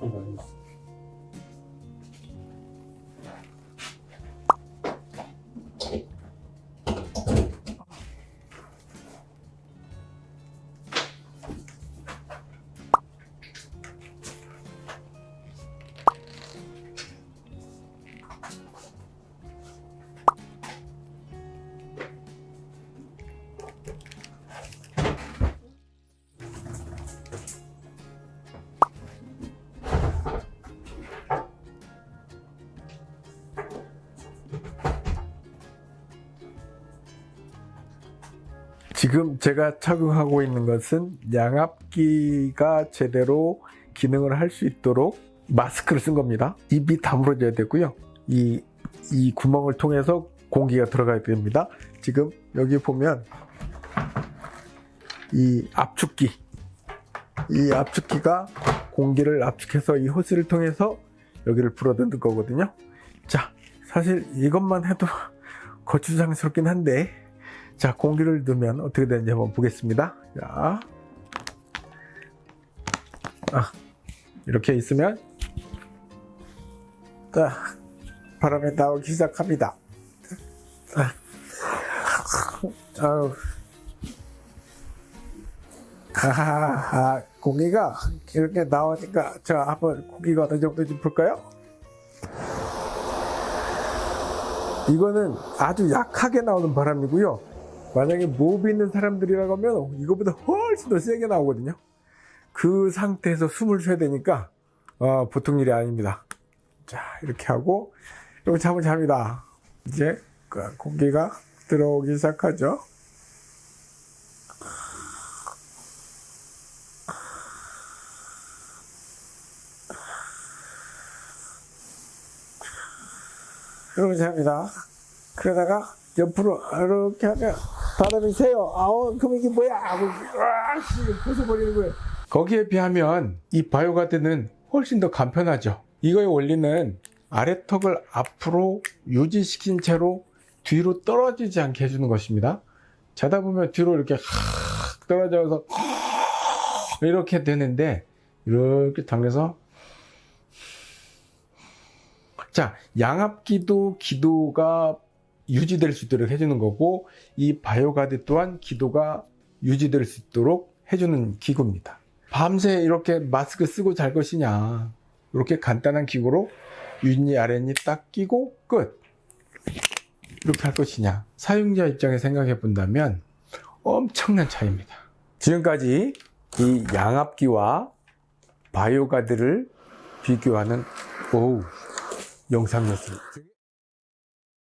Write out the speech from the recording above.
思います。 지금 제가 착용하고 있는 것은 양압기가 제대로 기능을 할 수 있도록 마스크를 쓴 겁니다. 입이 다물어져야 되고요. 이, 이 구멍을 통해서 공기가 들어가야 됩니다. 지금 여기 보면 이 압축기, 이 압축기가 공기를 압축해서 이 호스를 통해서 여기를 불어넣는 거거든요. 자, 사실 이것만 해도 거추장스럽긴 한데 자, 공기를 넣으면 어떻게 되는지 한번 보겠습니다. 자, 아, 이렇게 있으면 자, 바람이 나오기 시작합니다. 자, 아우, 아, 공기가 이렇게 나오니까 자, 한번 공기가 어느 정도인지 볼까요? 이거는 아주 약하게 나오는 바람이고요. 만약에 무호흡 있는 사람들이라고 하면 이거보다 훨씬 더 세게 나오거든요. 그 상태에서 숨을 쉬어야 되니까 어, 보통 일이 아닙니다. 자 이렇게 하고 이렇게 잠을 잡니다. 이제 그 공기가 들어오기 시작하죠. 이렇게 잡니다. 그러다가 옆으로 이렇게 하면 바람이 새요. 아우 그럼 이게 뭐야? 하고 으악 벗어버리는 거예요. 거기에 비하면 이 바이오 가드는 훨씬 더 간편하죠. 이거의 원리는 아래턱을 앞으로 유지시킨 채로 뒤로 떨어지지 않게 해주는 것입니다. 자다 보면 뒤로 이렇게 확 떨어져서 이렇게 되는데 이렇게 당겨서 자 양압기도 기도가 유지될 수 있도록 해주는 거고 이 바이오가드 또한 기도가 유지될 수 있도록 해주는 기구입니다. 밤새 이렇게 마스크 쓰고 잘 것이냐 이렇게 간단한 기구로 윗니 아랫니 딱 끼고 끝 이렇게 할 것이냐 사용자 입장에 생각해 본다면 엄청난 차이입니다. 지금까지 이 양압기와 바이오가드를 비교하는 오우 영상이었습니다.